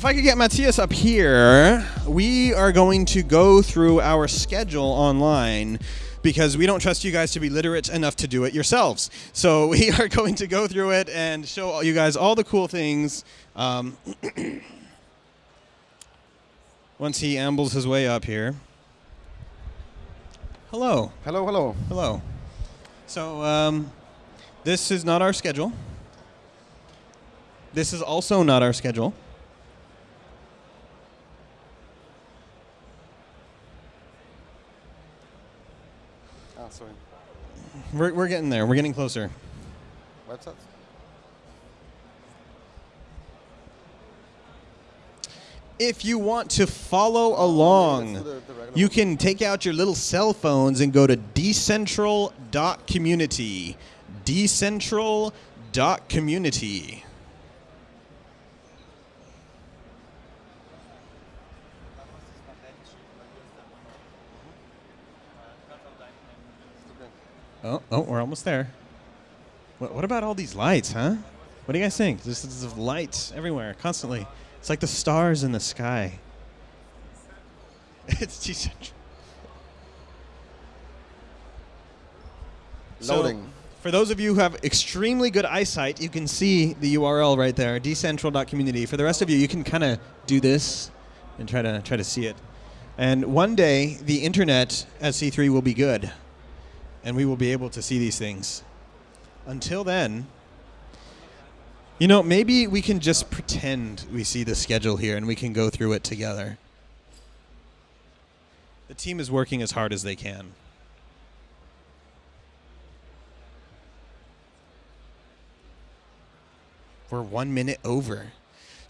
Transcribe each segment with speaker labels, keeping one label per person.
Speaker 1: If I could get Matthias up here, we are going to go through our schedule online because we don't trust you guys to be literate enough to do it yourselves. So we are going to go through it and show you guys all the cool things. Um, once he ambles his way up here. Hello.
Speaker 2: Hello, hello.
Speaker 1: Hello. So, um, this is not our schedule. This is also not our schedule.
Speaker 2: Ah, sorry.
Speaker 1: We're, we're getting there. We're getting closer.
Speaker 2: Website?
Speaker 1: If you want to follow along,
Speaker 2: the- the
Speaker 1: you can take out your little cell phones and go to decentral.community. Decentral.community. Oh, oh, we're almost there. What, what about all these lights, huh? What do you guys think? There's, there's lights everywhere, constantly. It's like the stars in the sky. it's decentral. So,
Speaker 2: Loading.
Speaker 1: for those of you who have extremely good eyesight, you can see the URL right there, decentral.community. For the rest of you, you can kind of do this and try to try to see it. And one day, the internet at C3 will be good, and we will be able to see these things. Until then, you know, maybe we can just pretend we see the schedule here and we can go through it together. The team is working as hard as they can. We're one minute over.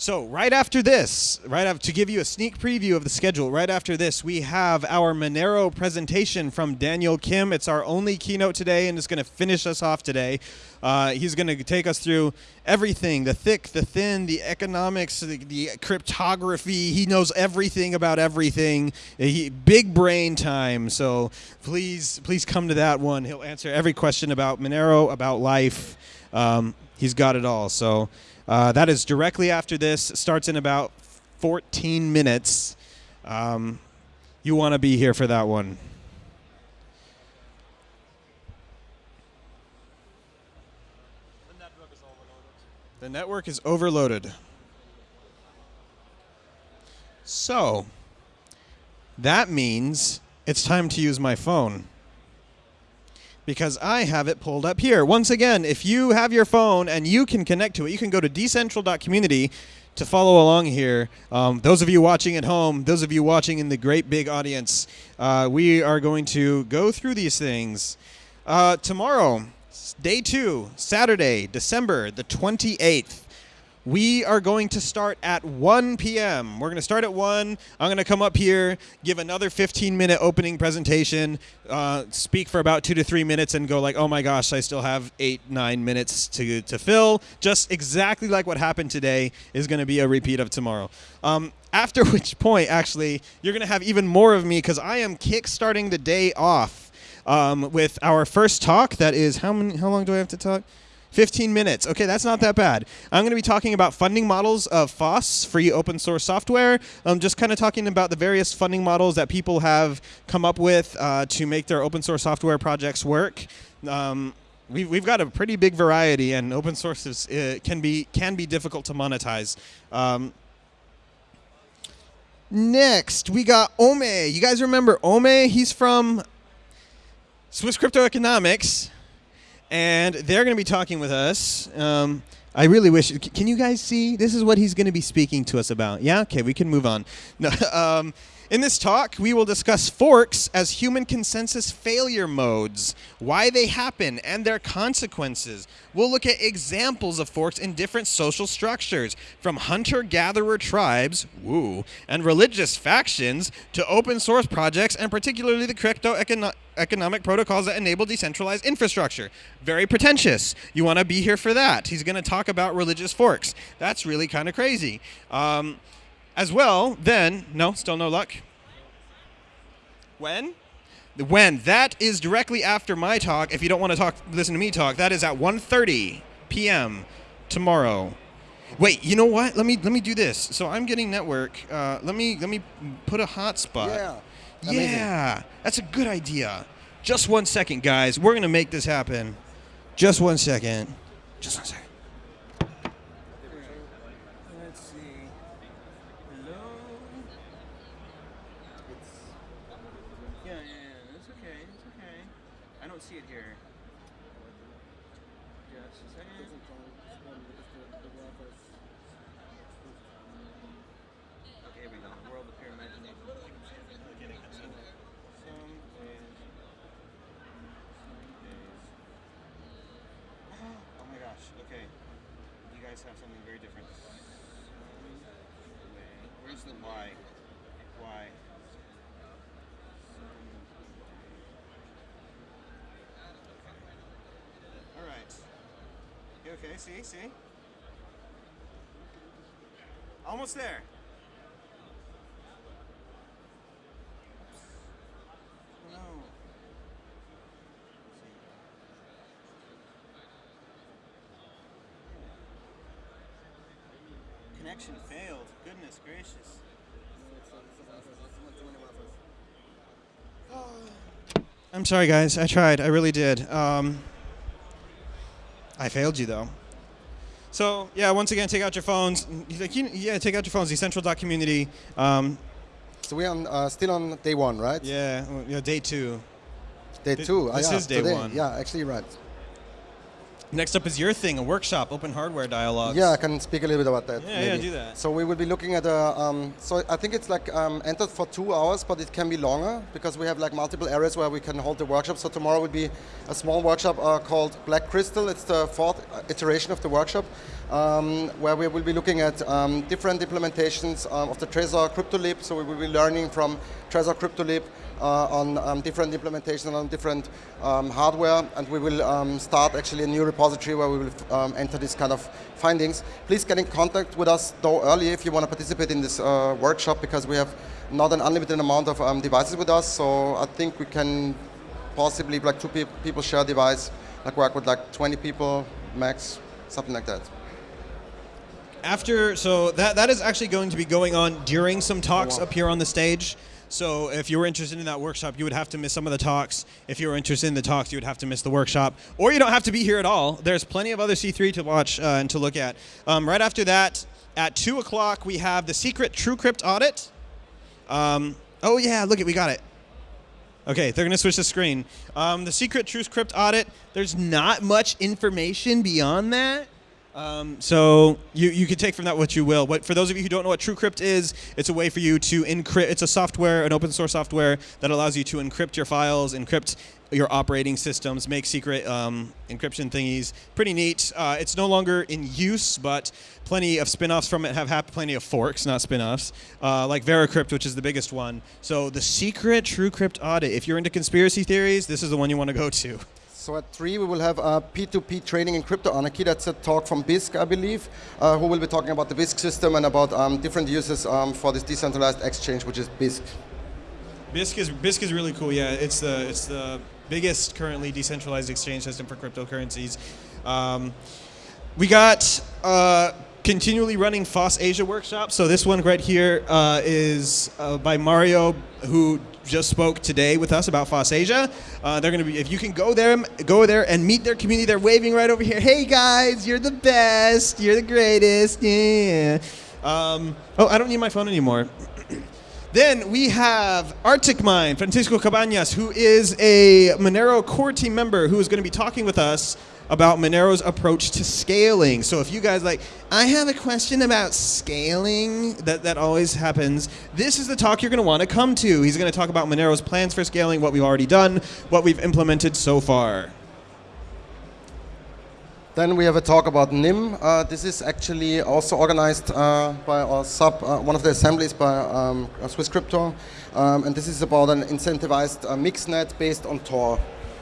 Speaker 1: So right after this, right after to give you a sneak preview of the schedule, right after this, we have our Monero presentation from Daniel Kim. It's our only keynote today, and it's going to finish us off today. Uh, he's going to take us through everything: the thick, the thin, the economics, the, the cryptography. He knows everything about everything. He, big brain time. So please, please come to that one. He'll answer every question about Monero, about life. Um, he's got it all. So. Uh, that is directly after this. Starts in about 14 minutes. Um, you want to be here for that one. The network is overloaded. So, that means it's time to use my phone because I have it pulled up here. Once again, if you have your phone and you can connect to it, you can go to decentral.community to follow along here. Um, those of you watching at home, those of you watching in the great big audience, uh, we are going to go through these things. Uh, tomorrow, day two, Saturday, December the 28th. We are going to start at 1 p.m. We're going to start at 1. I'm going to come up here, give another 15 minute opening presentation, uh, speak for about two to three minutes, and go like, oh my gosh, I still have eight, nine minutes to, to fill. Just exactly like what happened today is going to be a repeat of tomorrow. Um, after which point, actually, you're going to have even more of me because I am kick-starting the day off um, with our first talk. That is, how, many, how long do I have to talk? 15 minutes. Okay, that's not that bad. I'm going to be talking about funding models of FOSS, free open source software. I'm just kind of talking about the various funding models that people have come up with uh, to make their open source software projects work. Um, we've, we've got a pretty big variety, and open source is, uh, can be can be difficult to monetize. Um, next, we got Ome. You guys remember Ome? He's from Swiss Crypto Economics and they're going to be talking with us. Um, I really wish. Can you guys see? This is what he's going to be speaking to us about. Yeah. Okay. We can move on. No, um, in this talk, we will discuss forks as human consensus failure modes, why they happen, and their consequences. We'll look at examples of forks in different social structures, from hunter-gatherer tribes, woo, and religious factions to open source projects, and particularly the crypto econo- economic protocols that enable decentralized infrastructure. Very pretentious. You want to be here for that. He's going to talk about religious forks. That's really kind of crazy. Um, as well, then, no, still no luck. When? When? That is directly after my talk. If you don't want to talk, listen to me talk. That is at 1.30 p.m. tomorrow. Wait, you know what? Let me let me do this. So I'm getting network. Uh, let me let me put a hotspot.
Speaker 2: Yeah. Amazing.
Speaker 1: Yeah, that's a good idea. Just one second, guys. We're gonna make this happen. Just one second. Just one second. Let's see. Hello. Yeah, yeah, yeah. It's okay. It's okay. I don't see it here. Just a second. Okay, here we go. World of Pure Imagination. Oh my gosh. Okay. You guys have something very different. Where's the Y? Y. All right. You okay? See? See? Almost there. Connection failed. Goodness gracious. I'm sorry, guys. I tried. I really did. Um, I failed you, though. So, yeah, once again, take out your phones. Like, yeah, take out your phones. Decentral.community. Um,
Speaker 2: So we're on, uh, still on day one, right?
Speaker 1: yeah, yeah, day two.
Speaker 2: Day two. Ah,
Speaker 1: this
Speaker 2: yeah,
Speaker 1: is day
Speaker 2: today.
Speaker 1: one.
Speaker 2: Yeah, actually, right.
Speaker 1: Next up is your thing, a workshop, open hardware dialogue.
Speaker 2: Yeah, I can speak a little bit about that.
Speaker 1: Yeah, yeah, do that.
Speaker 2: So we will be looking at a. Um, so I think it's like um, entered for two hours, but it can be longer because we have like multiple areas where we can hold the workshop. So tomorrow will be a small workshop uh, called Black Crystal. It's the fourth uh, iteration of the workshop, um, where we will be looking at um, different implementations um, of the Trezor CryptoLib. So we will be learning from Trezor CryptoLib uh, on um, different implementations on different um, hardware, and we will um, start actually a new repository where we will um, enter this kind of findings. Please get in contact with us though early if you want to participate in this uh, workshop because we have not an unlimited amount of um, devices with us. So I think we can possibly like two pe- people share a device, like work with like 20 people max, something like that.
Speaker 1: After, so that that is actually going to be going on during some talks
Speaker 2: wow.
Speaker 1: up here on the stage. So if you were interested in that workshop, you would have to miss some of the talks. If you were interested in the talks, you would have to miss the workshop. Or you don't have to be here at all. There's plenty of other C3 to watch uh, and to look at. Um, right after that, at 2 o'clock, we have the secret TrueCrypt audit. Um, oh, yeah, look it, we got it. Okay, they're going to switch the screen. Um, the secret TrueCrypt audit, there's not much information beyond that. Um, so you, you can take from that what you will. But for those of you who don't know what TrueCrypt is, it's a way for you to encrypt. It's a software, an open source software that allows you to encrypt your files, encrypt your operating systems, make secret um, encryption thingies. Pretty neat. Uh, it's no longer in use, but plenty of spin-offs from it have happened. Plenty of forks, not spin-offs, uh, like Veracrypt, which is the biggest one. So the secret TrueCrypt audit. If you're into conspiracy theories, this is the one you want to go to.
Speaker 2: So at three, we will have a P2P training in crypto anarchy. That's a talk from Bisq, I believe, uh, who will be talking about the Bisq system and about um, different uses um, for this decentralized exchange, which is BISC.
Speaker 1: Bisq is Bisq is really cool. Yeah, it's the it's the biggest currently decentralized exchange system for cryptocurrencies. Um, we got uh, continually running FOSS Asia workshops. So this one right here uh, is uh, by Mario, who just spoke today with us about FOSS Asia. Uh, they're going to be if you can go there, go there and meet their community. They're waving right over here. Hey guys, you're the best. You're the greatest. Yeah. Um, oh, I don't need my phone anymore. Then we have ArticMine, Francisco Cabañas, who is a Monero core team member who is going to be talking with us about Monero's approach to scaling. So if you guys like, I have a question about scaling, that, that always happens, this is the talk you're going to want to come to. He's going to talk about Monero's plans for scaling, what we've already done, what we've implemented so far.
Speaker 2: Then we have a talk about Nym. Uh, this is actually also organized uh, by our sub, uh, one of the assemblies by um, Swiss Crypto, um, and this is about an incentivized uh, mixnet based on Tor.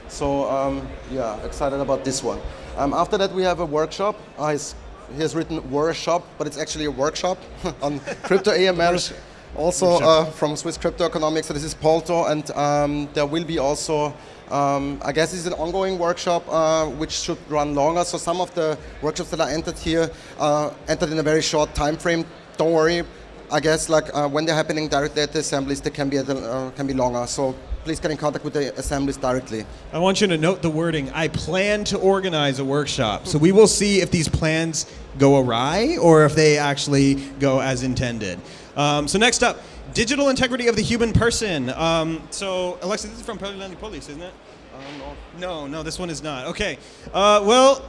Speaker 2: So um, yeah, excited about this one. Um, after that, we have a workshop. Uh, he's, he has written workshop, but it's actually a workshop on crypto AML. Also uh, from Swiss Crypto Economics. So this is Polto, and um, there will be also Um, I guess it's an ongoing workshop uh, which should run longer. So some of the workshops that are entered here uh, entered in a very short time frame. Don't worry. I guess like uh, when they're happening directly at the assemblies, they can be at a, uh, can be longer. So please get in contact with the assemblies directly.
Speaker 1: I want you to note the wording. I plan to organize a workshop. So we will see if these plans go awry or if they actually go as intended. Um, so next up, digital integrity of the human person. Um, so Alexa, this is from Pelilani Police, isn't it? no. no, this one is not. Okay. Uh, well,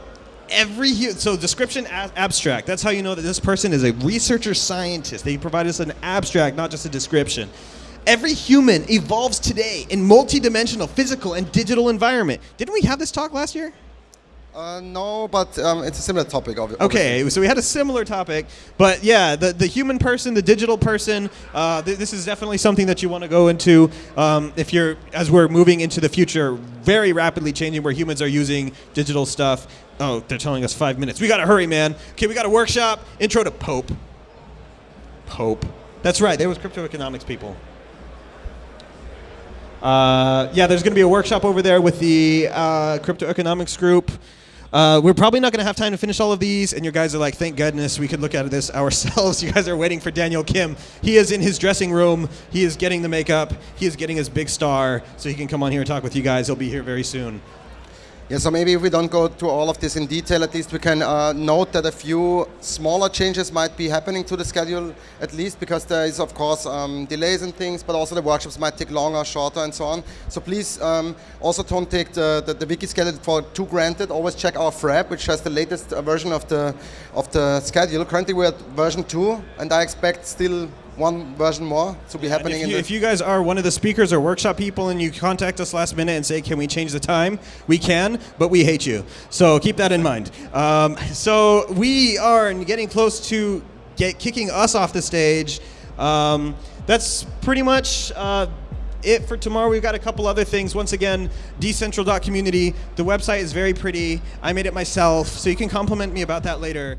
Speaker 1: every so description abstract. That's how you know that this person is a researcher scientist. They provide us an abstract, not just a description. Every human evolves today in multidimensional physical and digital environment. Didn't we have this talk last year?
Speaker 2: Uh, no, but um, it's a similar topic. Of,
Speaker 1: Okay, so we had a similar topic, but yeah, the, the human person, the digital person, uh, th- this is definitely something that you want to go into um, if you're, as we're moving into the future, very rapidly changing where humans are using digital stuff. Oh, they're telling us five minutes. We got to hurry, man. Okay, we got a workshop. Intro to Pope. Pope. That's right, there was crypto economics people. Uh, yeah, there's going to be a workshop over there with the uh, crypto economics group. Uh, we're probably not going to have time to finish all of these, and your guys are like, thank goodness we could look at this ourselves. You guys are waiting for Daniel Kim. He is in his dressing room. He is getting the makeup. He is getting his big star, so he can come on here and talk with you guys. He'll be here very soon.
Speaker 2: Yeah, so maybe if we don't go through all of this in detail, at least we can uh, note that a few smaller changes might be happening to the schedule, at least because there is, of course, um, delays and things, but also the workshops might take longer, shorter, and so on. So please um, also don't take the, the, the wiki schedule for too granted. Always check our frab, which has the latest uh, version of the, of the schedule. Currently we're at version 2, and I expect still one version more to be happening
Speaker 1: If
Speaker 2: in
Speaker 1: you, if you guys are one of the speakers or workshop people and you contact us last minute and say, can we change the time? We can, but we hate you. So keep that in mind. Um, so we are getting close to get kicking us off the stage. Um, that's pretty much uh, it for tomorrow. We've got a couple other things. Once again, decentral.community. The website is very pretty. I made it myself, so you can compliment me about that later.